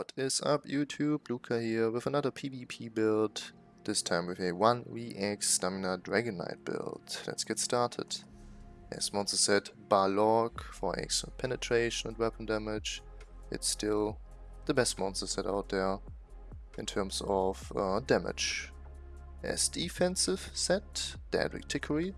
What is up YouTube? Luca here with another PvP build. This time with a 1vx Stamina Dragon Knight build. Let's get started. As monster set Balorgh for excellent penetration and weapon damage. It's still the best monster set out there in terms of uh, damage. As defensive set, Daedric Trickery.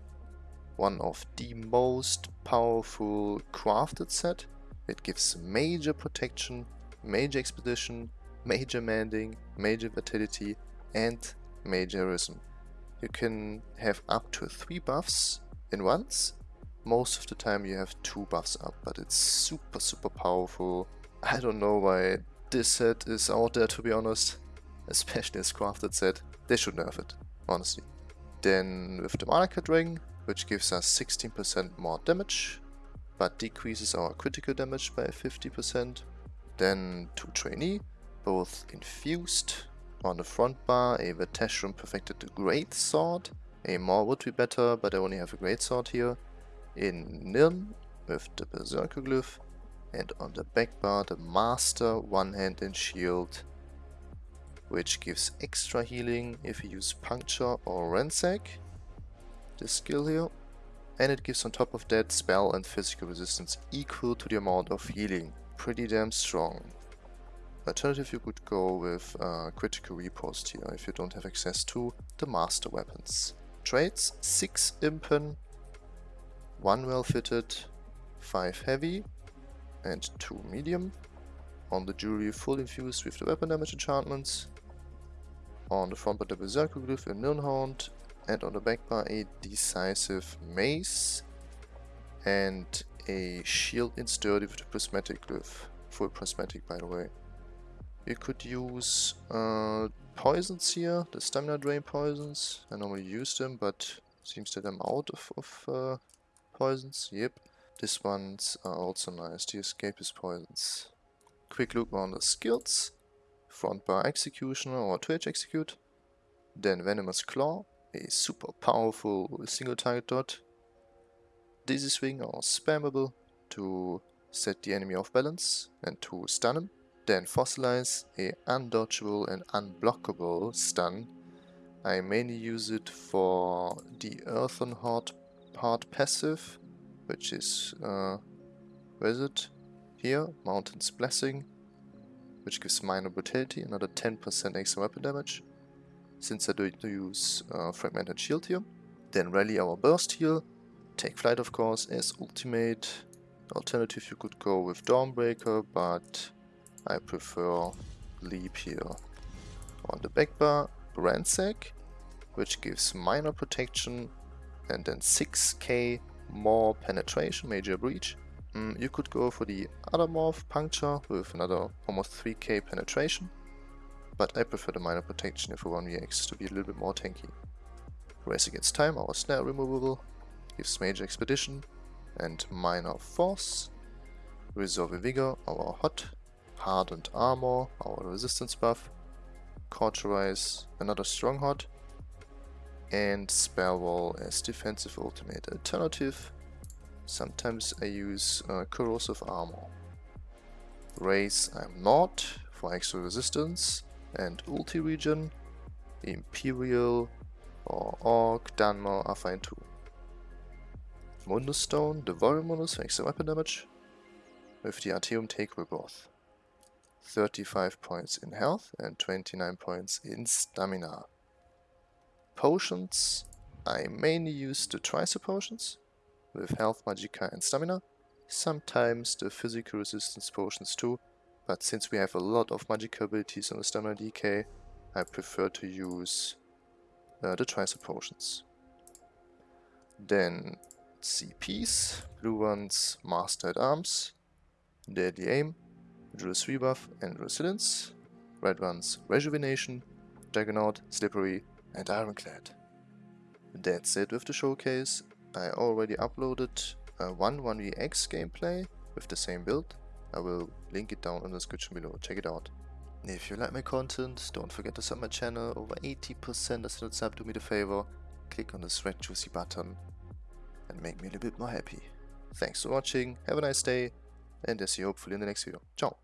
One of the most powerful crafted set it gives major protection, major expedition, major mending, major vitality and major heroism. You can have up to 3 buffs in once. Most of the time you have 2 buffs up, but it's super super powerful. I don't know why this set is out there to be honest. Especially as crafted set. They should nerf it, honestly. Then with the Malacath Ring, which gives us 16% more damage but decreases our critical damage by 50%. Then two trainee, both infused. On the front bar, a Vateshran perfected Great Sword. A more would be better, but I only have a Great Sword here. In Nirn, with the Berserker Glyph. And on the back bar, the Master One Hand and Shield, which gives extra healing if you use Puncture or Ransack. This skill here and it gives on top of that spell and physical resistance equal to the amount of healing. Pretty damn strong. Alternative you could go with uh, critical riposte here if you don't have access to the master weapons. Traits 6 impen, 1 well fitted, 5 heavy and 2 medium. On the jewelry full infused with the weapon damage enchantments. On the front part the berserker glyph in Nirnhoned and on the back bar a decisive mace and a shield in sturdy with a prismatic glyph. Full prismatic by the way. You could use uh, poisons here, the stamina drain poisons. I normally use them, but seems that I'm out of, of uh, poisons. Yep. This one's are also nice, the escapist poisons. Quick look on the skills. Front bar executioner or twitch execute. Then venomous claw a super powerful single target dot. Dizzy swing are spammable to set the enemy off balance and to stun him. Then fossilize, a undodgeable and unblockable stun. I mainly use it for the Earthen Heart part passive, which is, uh, where is it? Here, Mountain's Blessing, which gives minor brutality, another 10% extra weapon damage since I do use uh, Fragmented Shield here. Then rally our Burst heal, take flight of course as ultimate. Alternative you could go with Dawnbreaker, but I prefer Leap here. On the back bar, Ransack, which gives minor protection and then 6k more penetration, major breach. Mm, you could go for the other morph, Puncture, with another almost 3k penetration but I prefer the minor protection if a 1vx to be a little bit more tanky. Race Against Time, our snare removable, gives major expedition and minor force. Resolve Vigor, our hot, hardened armor, our resistance buff. Cauterize, another strong hot. And Spell Wall as defensive ultimate alternative. Sometimes I use uh, corrosive armor. Race I'm not for extra resistance and ulti region, Imperial or Orc, Dunmer are fine too. Mundus Stone, the Warrior Mundus for extra weapon damage, with the Artaeum Takeaway Broth. 35 points in health and 29 points in stamina. Potions, I mainly use the Tricer potions, with health, magicka and stamina. Sometimes the physical resistance potions too, but since we have a lot of magic abilities on the stamina DK, I prefer to use uh, the Tricer potions. Then CPs, blue ones Master at Arms, Deadly Aim, Endurance Rebuff and Resilience, red ones Rejuvenation, Juggernaut, Slippery and Ironclad. That's it with the showcase. I already uploaded a 1 1vx gameplay with the same build I will link it down in the description below, check it out. If you like my content, don't forget to sub my channel, over 80% of not sub, do me the favor, click on this red juicy button and make me a little bit more happy. Thanks for watching, have a nice day, and I'll see you hopefully in the next video. Ciao!